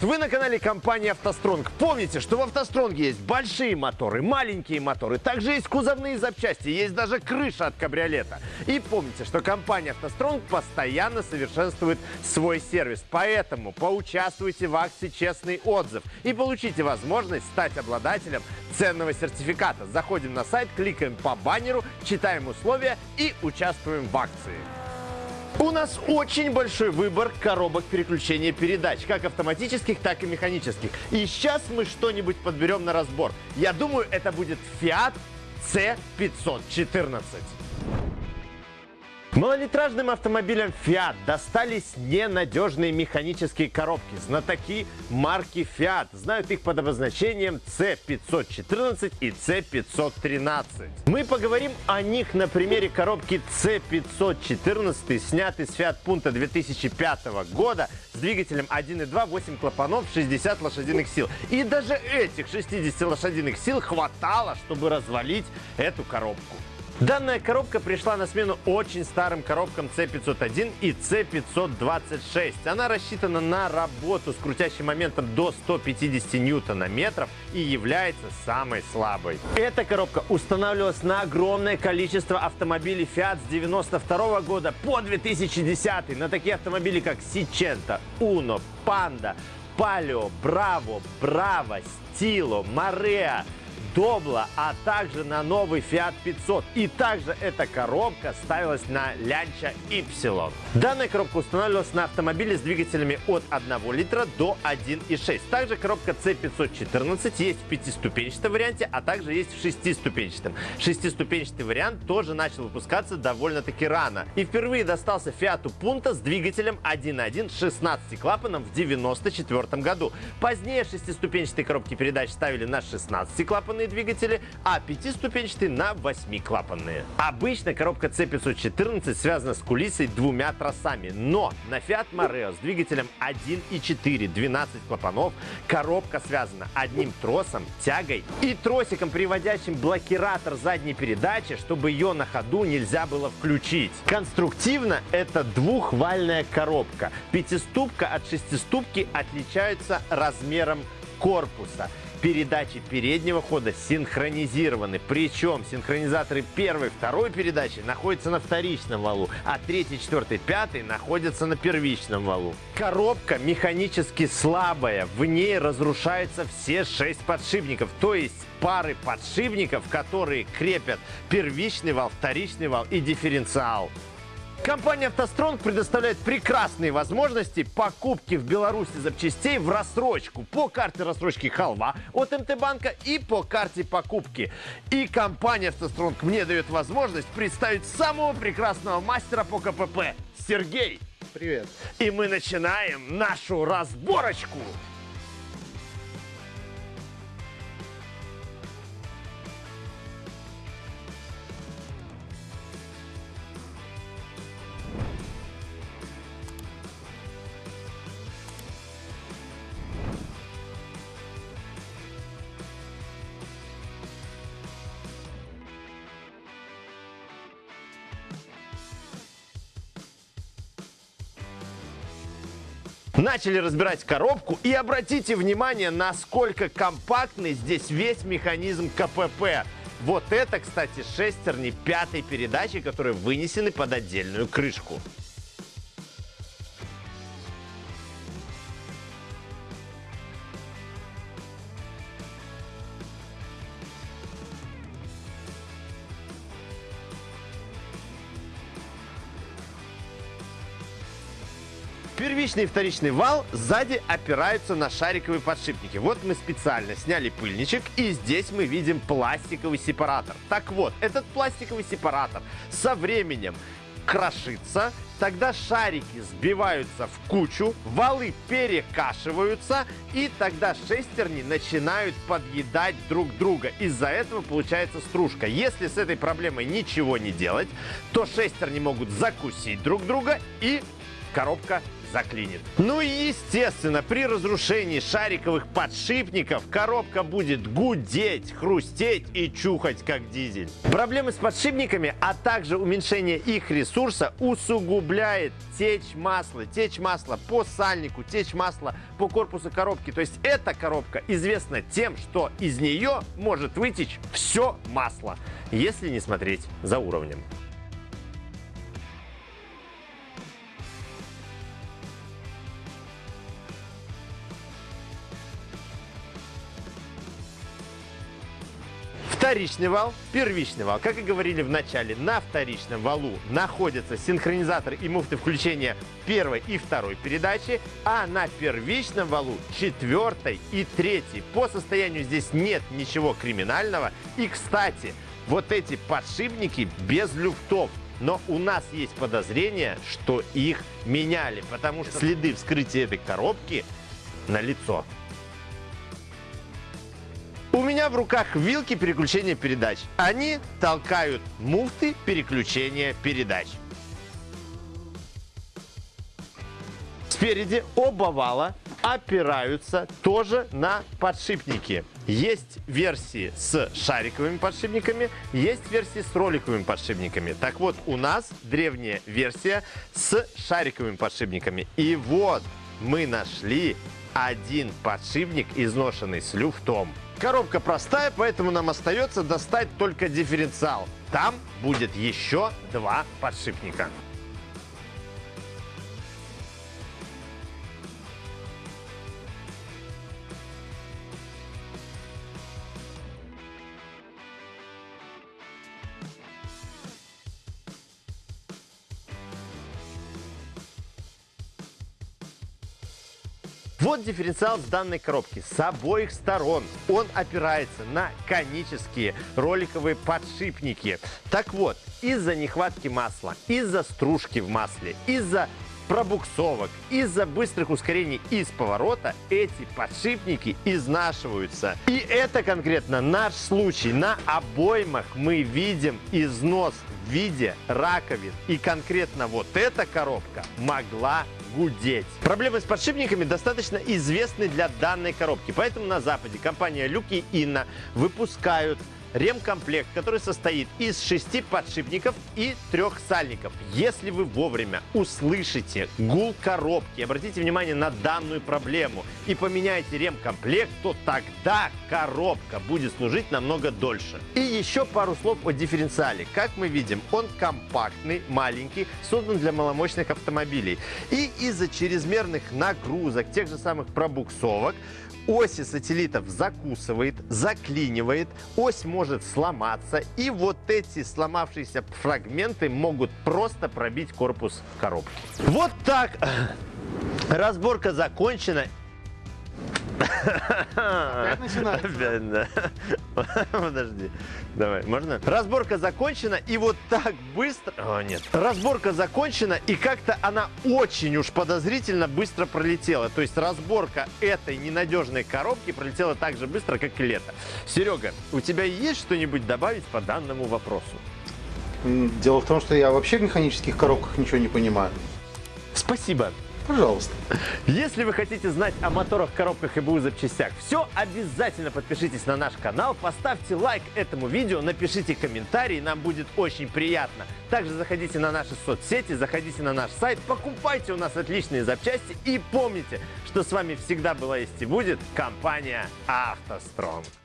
Вы на канале компании «АвтоСтронг». Помните, что в «АвтоСтронге» есть большие моторы, маленькие моторы, также есть кузовные запчасти, есть даже крыша от кабриолета. И помните, что компания «АвтоСтронг» постоянно совершенствует свой сервис. Поэтому поучаствуйте в акции «Честный отзыв» и получите возможность стать обладателем ценного сертификата. Заходим на сайт, кликаем по баннеру, читаем условия и участвуем в акции. У нас очень большой выбор коробок переключения передач, как автоматических, так и механических. И сейчас мы что-нибудь подберем на разбор. Я думаю, это будет Fiat C514. Малолитражным автомобилям Fiat достались ненадежные механические коробки. Знатоки марки Fiat знают их под обозначением C514 и C513. Мы поговорим о них на примере коробки C514, снятой с Fiat Punto 2005 года с двигателем 1.2, 8 клапанов, 60 лошадиных сил. И даже этих 60 лошадиных сил хватало, чтобы развалить эту коробку. Данная коробка пришла на смену очень старым коробкам C501 и C526. Она рассчитана на работу с крутящим моментом до 150 ньютона-метров и является самой слабой. Эта коробка устанавливалась на огромное количество автомобилей Fiat с 92 года по 2010. На такие автомобили, как Сичента, Uno, Panda, Palio, Bravo, Bravo, Stilo, Marea, Добла, а также на новый Fiat 500. И также эта коробка ставилась на Lancia Y. Данная коробка устанавливалась на автомобиле с двигателями от 1 литра до 1,6. Также коробка C514 есть в пятиступенчатом варианте, а также есть в шестиступенчатом. Шестиступенчатый вариант тоже начал выпускаться довольно-таки рано. И впервые достался Fiat Punto с двигателем 1.1 16 клапаном в 94 году. Позднее шестиступенчатые коробки передач ставили на 16 клапанные клапанные двигатели, а пятиступенчатые на восьмиклапанные. Обычно коробка C514 связана с кулисой двумя тросами, но на Fiat Mareo с двигателем 1.4 12 клапанов коробка связана одним тросом, тягой и тросиком, приводящим блокиратор задней передачи, чтобы ее на ходу нельзя было включить. Конструктивно это двухвальная коробка. Пятиступка от шестиступки отличаются размером корпуса передачи переднего хода синхронизированы. Причем синхронизаторы первой второй передачи находятся на вторичном валу, а третий, четвертый, пятый находятся на первичном валу. Коробка механически слабая, в ней разрушаются все шесть подшипников, то есть пары подшипников, которые крепят первичный вал, вторичный вал и дифференциал. Компания «АвтоСтронг» предоставляет прекрасные возможности покупки в Беларуси запчастей в рассрочку по карте рассрочки «Халва» от МТ-банка и по карте покупки. И компания «АвтоСтронг» мне дает возможность представить самого прекрасного мастера по КПП – Сергей. Привет. И мы начинаем нашу разборочку. Начали разбирать коробку и обратите внимание, насколько компактный здесь весь механизм КПП. Вот это, кстати, шестерни пятой передачи, которые вынесены под отдельную крышку. Первичный и вторичный вал сзади опираются на шариковые подшипники. Вот мы специально сняли пыльничек, и здесь мы видим пластиковый сепаратор. Так вот, этот пластиковый сепаратор со временем крошится, тогда шарики сбиваются в кучу, валы перекашиваются, и тогда шестерни начинают подъедать друг друга. Из-за этого получается стружка. Если с этой проблемой ничего не делать, то шестерни могут закусить друг друга и коробка заклинит. Ну и естественно, при разрушении шариковых подшипников коробка будет гудеть, хрустеть и чухать как дизель. Проблемы с подшипниками, а также уменьшение их ресурса усугубляет течь масла. Течь масла по сальнику, течь масла по корпусу коробки. То есть эта коробка известна тем, что из нее может вытечь все масло, если не смотреть за уровнем. Вторичный вал, первичный вал. Как и говорили в начале, на вторичном валу находятся синхронизатор и муфты включения первой и второй передачи, а на первичном валу четвертой и третьей. По состоянию здесь нет ничего криминального. И, кстати, вот эти подшипники без люфтов. Но у нас есть подозрение, что их меняли, потому что следы вскрытия этой коробки на лицо. У меня в руках вилки переключения передач. Они толкают муфты переключения передач. Спереди оба вала опираются тоже на подшипники. Есть версии с шариковыми подшипниками, есть версии с роликовыми подшипниками. Так вот, у нас древняя версия с шариковыми подшипниками. И вот мы нашли один подшипник, изношенный с люфтом. Коробка простая, поэтому нам остается достать только дифференциал. Там будет еще два подшипника. Вот дифференциал с данной коробки с обоих сторон. Он опирается на конические роликовые подшипники. Так вот, из-за нехватки масла, из-за стружки в масле, из-за пробуксовок. Из-за быстрых ускорений из поворота эти подшипники изнашиваются. И это конкретно наш случай. На обоймах мы видим износ в виде раковин. И конкретно вот эта коробка могла гудеть. Проблемы с подшипниками достаточно известны для данной коробки, поэтому на Западе компания Люки Инна выпускают ремкомплект, который состоит из шести подшипников и трех сальников. Если вы вовремя услышите гул коробки, обратите внимание на данную проблему и поменяете ремкомплект, то тогда коробка будет служить намного дольше. И еще пару слов о дифференциале. Как мы видим, он компактный, маленький, создан для маломощных автомобилей. И из-за чрезмерных нагрузок, тех же самых пробуксовок, оси сателлитов закусывает, заклинивает, ось может сломаться, и вот эти сломавшиеся фрагменты могут просто пробить корпус коробки. Вот так разборка закончена, Опять начинается? Опять, да. Подожди. Давай, можно? Разборка закончена, и вот так быстро... О, нет. Разборка закончена, и как-то она очень уж подозрительно быстро пролетела. То есть разборка этой ненадежной коробки пролетела так же быстро, как и лето. Серега, у тебя есть что-нибудь добавить по данному вопросу? Дело в том, что я вообще в механических коробках ничего не понимаю. Спасибо. Пожалуйста. Если вы хотите знать о моторах, коробках и БУ запчастях, все, обязательно подпишитесь на наш канал, поставьте лайк этому видео, напишите комментарий, нам будет очень приятно. Также заходите на наши соцсети, заходите на наш сайт, покупайте у нас отличные запчасти и помните, что с вами всегда была есть и будет компания «АвтоСтронг».